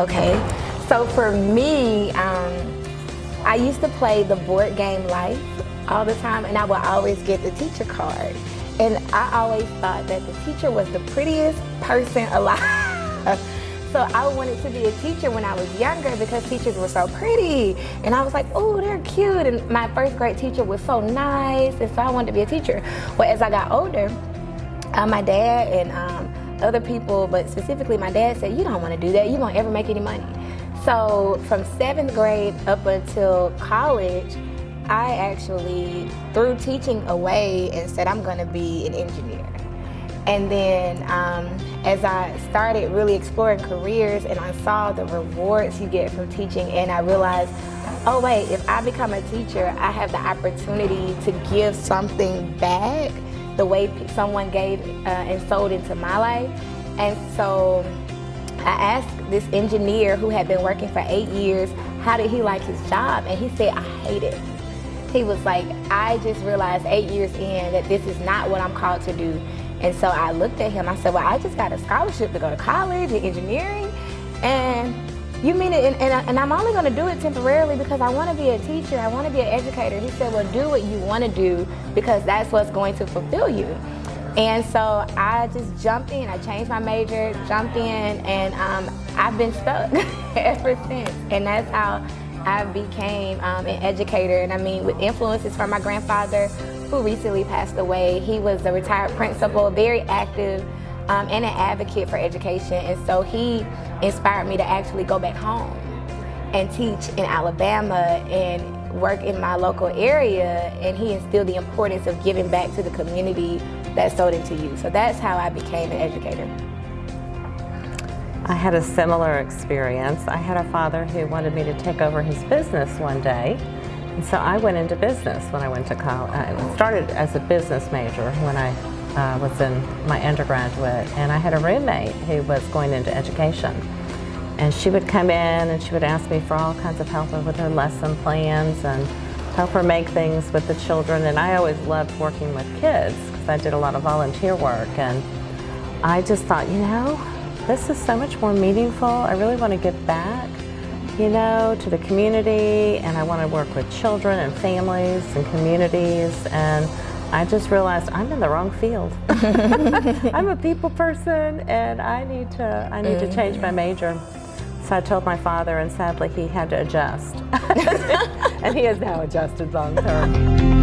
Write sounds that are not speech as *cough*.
Okay, so for me, um, I used to play the board game Life all the time, and I would always get the teacher card. And I always thought that the teacher was the prettiest person *laughs* alive. So I wanted to be a teacher when I was younger because teachers were so pretty. And I was like, oh, they're cute. And my first grade teacher was so nice. And so I wanted to be a teacher. Well, as I got older, uh, my dad and um, other people, but specifically my dad said, you don't want to do that. You won't ever make any money. So from seventh grade up until college, I actually threw teaching away and said, I'm going to be an engineer. And then um, as I started really exploring careers and I saw the rewards you get from teaching and I realized, oh wait, if I become a teacher, I have the opportunity to give something back the way someone gave uh, and sold into my life. And so I asked this engineer who had been working for eight years, how did he like his job? And he said, I hate it. He was like, I just realized eight years in that this is not what I'm called to do. And so I looked at him, I said, well, I just got a scholarship to go to college in engineering. And you mean it, and, and, and I'm only gonna do it temporarily because I wanna be a teacher, I wanna be an educator. He said, well, do what you wanna do because that's what's going to fulfill you. And so I just jumped in, I changed my major, jumped in, and um, I've been stuck *laughs* ever since. And that's how I became um, an educator. And I mean, with influences from my grandfather, who recently passed away. He was a retired principal, very active um, and an advocate for education. And so he inspired me to actually go back home and teach in Alabama and work in my local area. And he instilled the importance of giving back to the community that sold into you. So that's how I became an educator. I had a similar experience. I had a father who wanted me to take over his business one day and so I went into business when I went to college. I uh, started as a business major when I uh, was in my undergraduate, and I had a roommate who was going into education. And she would come in and she would ask me for all kinds of help with her lesson plans and help her make things with the children. And I always loved working with kids because I did a lot of volunteer work. And I just thought, you know, this is so much more meaningful. I really want to give back you know, to the community and I want to work with children and families and communities and I just realized I'm in the wrong field. *laughs* I'm a people person and I need to I need to change my major. So I told my father and sadly he had to adjust. *laughs* and he has now adjusted long term.